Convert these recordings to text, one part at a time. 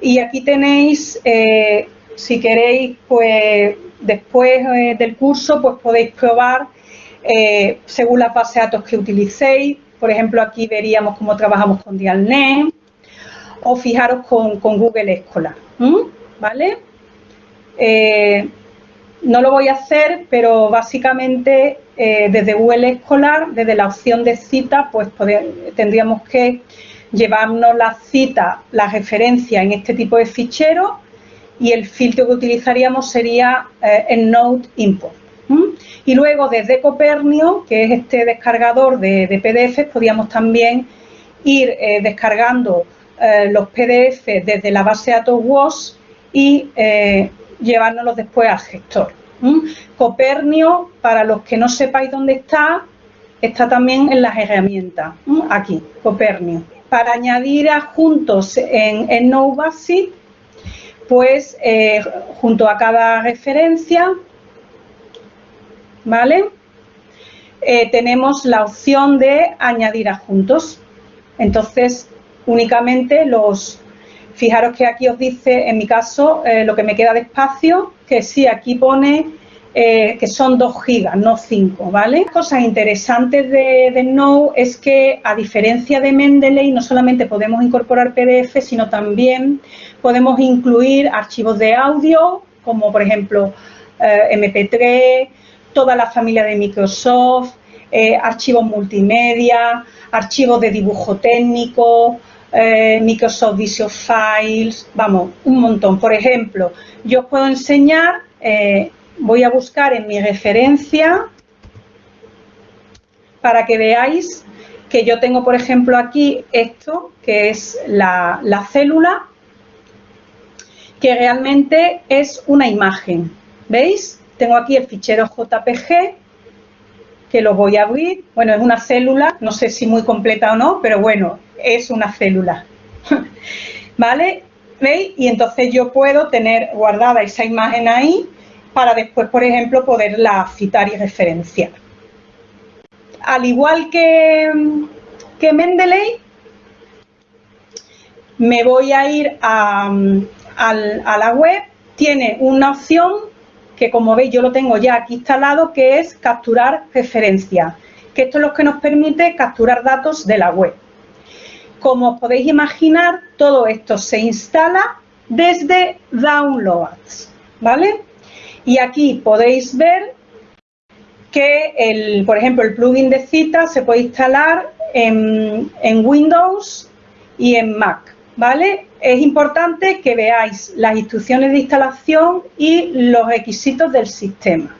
Y aquí tenéis, eh, si queréis, pues después eh, del curso, pues podéis probar eh, según la base de datos que utilicéis. Por ejemplo, aquí veríamos cómo trabajamos con Dialnet o fijaros con, Google Escolar, ¿vale? no lo voy a hacer, pero básicamente desde Google Escolar, desde la opción de cita, pues tendríamos que llevarnos la cita, la referencia en este tipo de fichero y el filtro que utilizaríamos sería eh, el Node Import. Y luego desde Copernio, que es este descargador de, PDF, podríamos también ir eh, descargando eh, los PDF desde la base de datos WOS y llevárnoslos después al gestor. Copernio, para los que no sepáis dónde está, está también en las herramientas, aquí, Copernio para añadir adjuntos en, en NoBasic, pues eh, junto a cada referencia, ¿vale? Eh, tenemos la opción de añadir adjuntos. Entonces, únicamente los, fijaros que aquí os dice, en mi caso, eh, lo que me queda de espacio, que sí, aquí pone eh, que son 2 gigas, no 5, ¿vale? Cosas interesantes de, de es que, a diferencia de Mendeley, no solamente podemos incorporar PDF, sino también podemos incluir archivos de audio, como por ejemplo eh, MP3, toda la familia de Microsoft, eh, archivos multimedia, archivos de dibujo técnico, Microsoft Visual Files, vamos, un montón. Por ejemplo, yo os puedo enseñar voy a buscar en mi referencia para que veáis que yo tengo, por ejemplo, aquí esto, que es la, célula, que realmente es una imagen. ¿Veis? Tengo aquí el fichero JPG, que lo voy a abrir. Bueno, es una célula, no sé si muy completa o no, pero bueno, es una célula. ¿Vale? ¿Veis? Y entonces yo puedo tener guardada esa imagen ahí para después, por ejemplo, poderla citar y referenciar. Al igual que, que Mendeley, me voy a ir a, la web, tiene una opción que como veis yo lo tengo ya aquí instalado, que es capturar referencias, que esto es lo que nos permite capturar datos de la web. Como os podéis imaginar, todo esto se instala desde Downloads, ¿vale? Y aquí podéis ver que, por ejemplo, el plugin de cita se puede instalar en, Windows y en Mac, ¿vale? Es importante que veáis las instrucciones de instalación y los requisitos del sistema.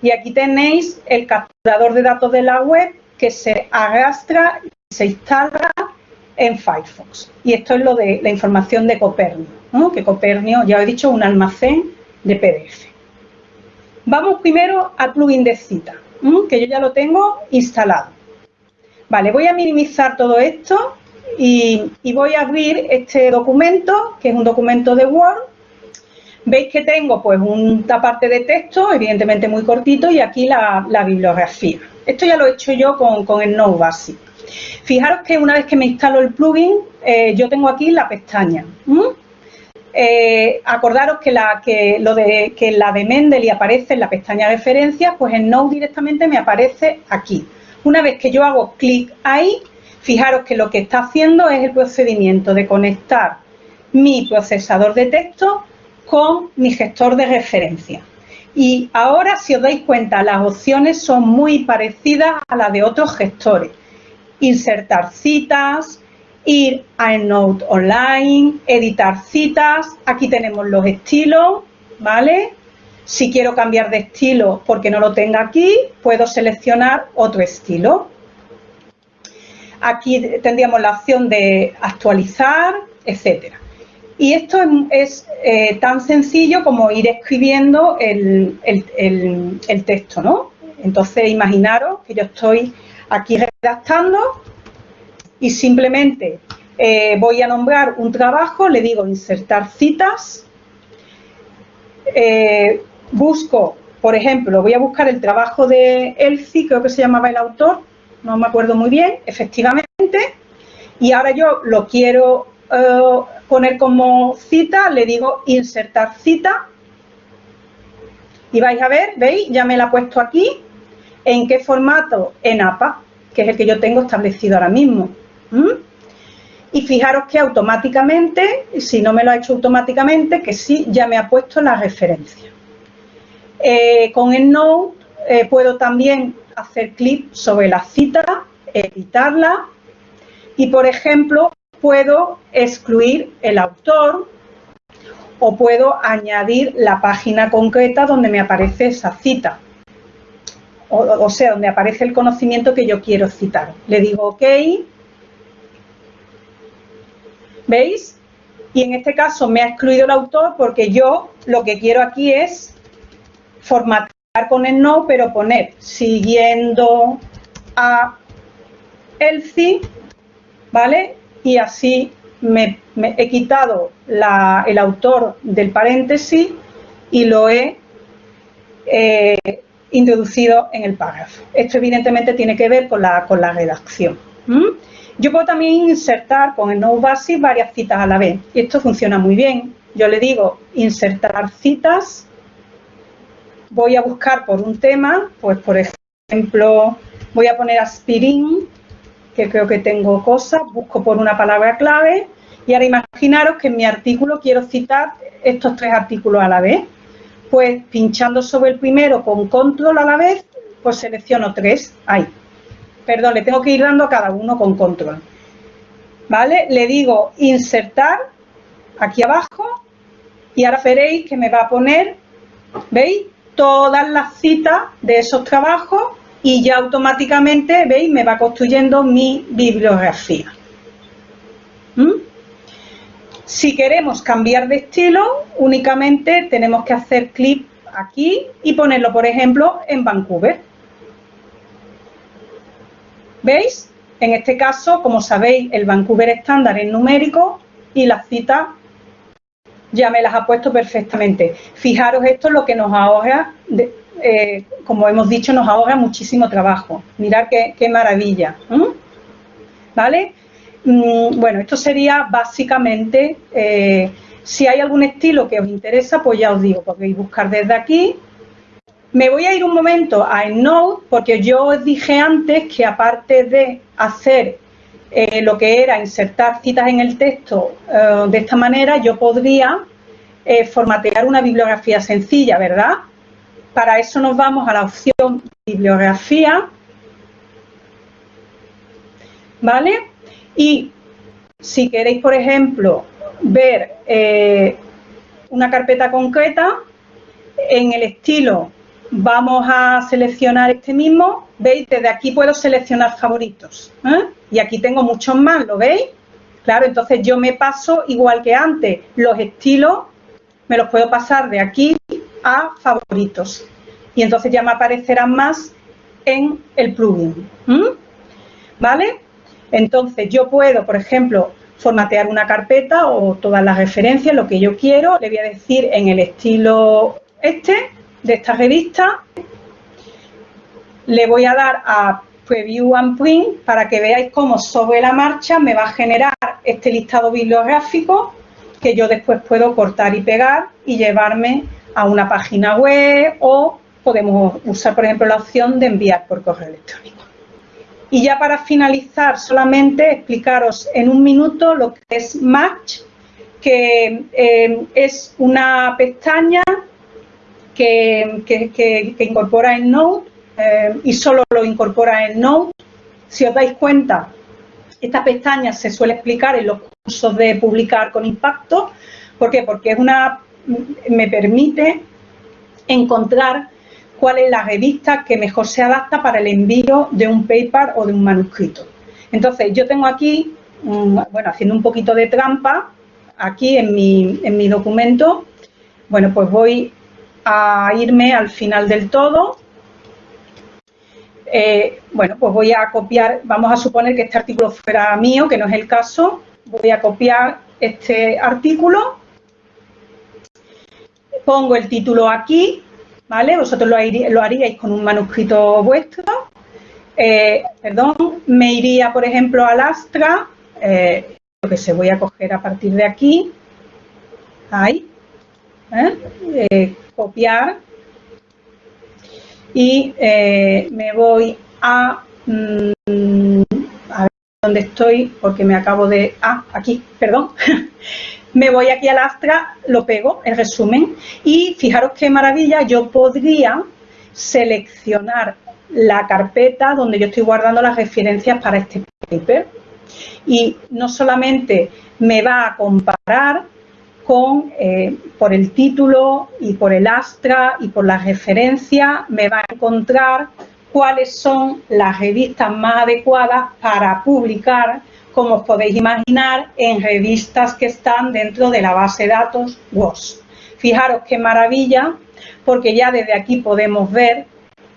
Y aquí tenéis el capturador de datos de la web que se arrastra y se instala en Firefox. Y esto es lo de la información de Copernio, que Copernio, ya he dicho, un almacén de PDF. Vamos primero al plugin de cita, que yo ya lo tengo instalado. Vale, voy a minimizar todo esto y, voy a abrir este documento, que es un documento de Word. Veis que tengo pues una parte de texto, evidentemente muy cortito, y aquí la, bibliografía. Esto ya lo he hecho yo con, el Node Basic. Fijaros que una vez que me instalo el plugin, eh, yo tengo aquí la pestaña. Eh, acordaros que la, lo de, que la de Mendeley aparece en la pestaña de referencias, pues en Node directamente me aparece aquí. Una vez que yo hago clic ahí, fijaros que lo que está haciendo es el procedimiento de conectar mi procesador de texto con mi gestor de referencia. Y ahora, si os dais cuenta, las opciones son muy parecidas a las de otros gestores. Insertar citas, ir a EndNote Online, editar citas, aquí tenemos los estilos, ¿vale? Si quiero cambiar de estilo porque no lo tenga aquí, puedo seleccionar otro estilo. Aquí tendríamos la opción de actualizar, etcétera. Y esto es, eh, tan sencillo como ir escribiendo el, el texto, ¿no? Entonces, imaginaros que yo estoy aquí redactando y simplemente eh, voy a nombrar un trabajo, le digo insertar citas, eh, busco, por ejemplo, voy a buscar el trabajo de Elci, creo que se llamaba el autor, no me acuerdo muy bien, efectivamente, y ahora yo lo quiero eh, poner como cita, le digo insertar cita. Y vais a ver, ¿veis? Ya me la he puesto aquí. ¿En qué formato? En APA, que es el que yo tengo establecido ahora mismo. Y fijaros que automáticamente, si no me lo ha hecho automáticamente, que sí, ya me ha puesto la referencia. Eh, con el Node eh, puedo también hacer clic sobre la cita, editarla y, por ejemplo, puedo excluir el autor o puedo añadir la página concreta donde me aparece esa cita. O, sea, donde aparece el conocimiento que yo quiero citar. Le digo OK. ¿Veis? Y en este caso me ha excluido el autor porque yo lo que quiero aquí es formatear con el no, pero poner siguiendo a Elci, ¿vale? Y así me, he quitado el autor del paréntesis y lo he eh, introducido en el párrafo. Esto evidentemente tiene que ver con la, con la redacción. Yo puedo también insertar con el no basic varias citas a la vez. Y esto funciona muy bien. Yo le digo insertar citas voy a buscar por un tema, pues por ejemplo, voy a poner aspirín, que creo que tengo cosas, busco por una palabra clave y ahora imaginaros que en mi artículo quiero citar estos tres artículos a la vez. Pues pinchando sobre el primero con control a la vez, pues selecciono tres, ahí. Perdón, le tengo que ir dando a cada uno con control. ¿Vale? Le digo insertar aquí abajo y ahora veréis que me va a poner, ¿veis? todas las citas de esos trabajos y ya automáticamente, veis, me va construyendo mi bibliografía. ¿Mm? Si queremos cambiar de estilo, únicamente tenemos que hacer clic aquí y ponerlo, por ejemplo, en Vancouver. ¿Veis? En este caso, como sabéis, el Vancouver estándar es numérico y las citas ya me las ha puesto perfectamente. Fijaros, esto es lo que nos ahorra, eh, como hemos dicho, nos ahorra muchísimo trabajo. Mirad qué, maravilla. ¿Vale? Mm, bueno, esto sería básicamente, eh, si hay algún estilo que os interesa, pues ya os digo, podéis buscar desde aquí. Me voy a ir un momento a EndNote, porque yo os dije antes que aparte de hacer eh, lo que era insertar citas en el texto eh, de esta manera, yo podría eh, formatear una bibliografía sencilla, ¿verdad? Para eso nos vamos a la opción bibliografía, ¿vale? Y si queréis, por ejemplo, ver una carpeta concreta, en el estilo vamos a seleccionar este mismo, veis, desde aquí puedo seleccionar favoritos, y aquí tengo muchos más, ¿lo veis? Claro, entonces yo me paso igual que antes, los estilos me los puedo pasar de aquí a favoritos y entonces ya me aparecerán más en el plugin. ¿Vale? Entonces yo puedo, por ejemplo, formatear una carpeta o todas las referencias, lo que yo quiero, le voy a decir en el estilo este de esta revista, le voy a dar a Preview and Print para que veáis cómo sobre la marcha me va a generar este listado bibliográfico que yo después puedo cortar y pegar y llevarme a una página web o podemos usar, por ejemplo, la opción de enviar por correo electrónico. Y ya para finalizar, solamente explicaros en un minuto lo que es Match, que eh, es una pestaña que, incorpora el Node eh, y solo lo incorpora en Node. Si os dais cuenta, esta pestaña se suele explicar en los cursos de publicar con impacto. ¿Por qué? Porque es una, me permite encontrar cuál es la revista que mejor se adapta para el envío de un paper o de un manuscrito. Entonces, yo tengo aquí, mm, bueno, haciendo un poquito de trampa, aquí en mi, en mi documento, bueno, pues voy a irme al final del todo. Eh, bueno, pues voy a copiar, vamos a suponer que este artículo fuera mío, que no es el caso, voy a copiar este artículo, pongo el título aquí, ¿vale? Vosotros lo, haríais con un manuscrito vuestro, eh, perdón, me iría, por ejemplo, al Astra, eh, que se voy a coger a partir de aquí, ahí, ¿eh? Eh, copiar. Y eh, me voy a, mm, a ver dónde estoy porque me acabo de, ah, aquí, perdón, me voy aquí al Astra, lo pego, el resumen, y fijaros qué maravilla, yo podría seleccionar la carpeta donde yo estoy guardando las referencias para este paper. Y no solamente me va a comparar con, eh, por el título y por el Astra y por la referencia, me va a encontrar cuáles son las revistas más adecuadas para publicar, como os podéis imaginar, en revistas que están dentro de la base de datos WOS. Fijaros qué maravilla, porque ya desde aquí podemos ver,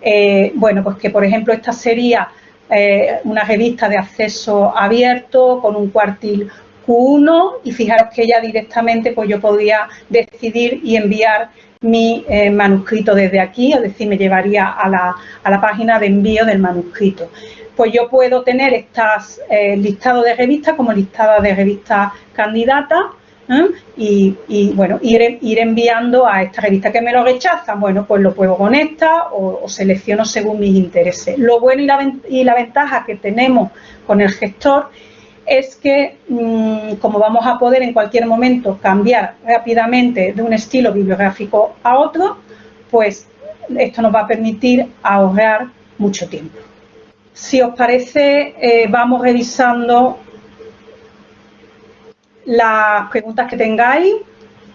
eh, bueno, pues que por ejemplo esta sería eh, una revista de acceso abierto con un cuartil Q1 y fijaros que ya directamente pues yo podía decidir y enviar mi eh, manuscrito desde aquí, es decir, me llevaría a la, a la, página de envío del manuscrito. Pues yo puedo tener estas eh, de revistas como listado de revistas candidatas ¿eh? y, bueno, ir, ir, enviando a esta revista que me lo rechazan, bueno, pues lo puedo con esta o, selecciono según mis intereses. Lo bueno y la, y la ventaja que tenemos con el gestor es que, mm, como vamos a poder en cualquier momento cambiar rápidamente de un estilo bibliográfico a otro, pues esto nos va a permitir ahorrar mucho tiempo. Si os parece, eh, vamos revisando las preguntas que tengáis